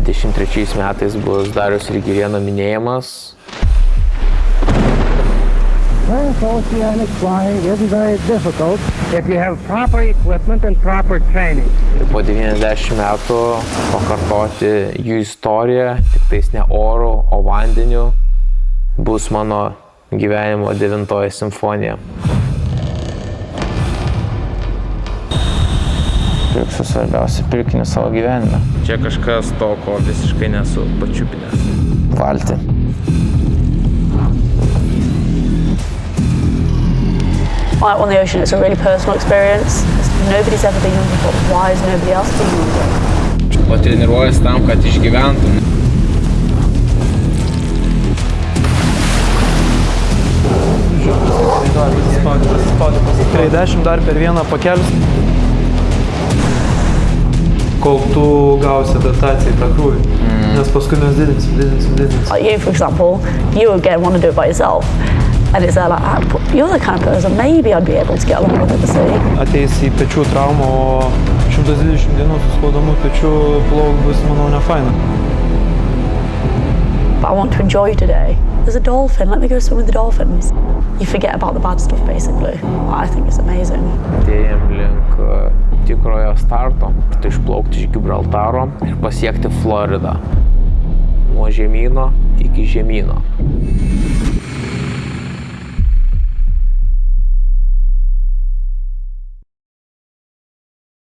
23 metais bus Darius ir Girieno minėjimas. Transoceanic flying isn't very difficult if you have proper equipment and proper training. Po 90 metų pakartoti jų istoriją, tik tais ne oru, o vandeniu, bus mano gyvenimo devintoji simfonija. Pirksiu svarbiausią pirkinį savo gyvenime. Čia kažkas to, ko visiškai nesu pačiupinęs. Valti. Out on the ocean, it's a really personal experience. Nobody's ever been on before. Why is nobody else doing it? O treniruojas tam, kad išgyventum. Tikrai 10 dar per vieną pakelis. Kol tu gausi adaptaciją į tą krūvį. Nes paskui mes didinsim, didinsim, didinsim. Like you, for example, you again want to do it by yourself. And it's there like, ah, you're the kind of person, maybe I'd be able to get along with it, see? Ateis į pečių traumą, o 120 dienų su skaudamu pečiu plauk bus, manau, ne faina. But I want to enjoy today. There's a dolphin, let me go swim with the dolphins. You forget about the bad stuff, basically. I think it's amazing. Atėjom link tikrojo starto, tai išplaukti iš Gibraltaro ir pasiekti Floridą. Nuo žemyno iki žemyno.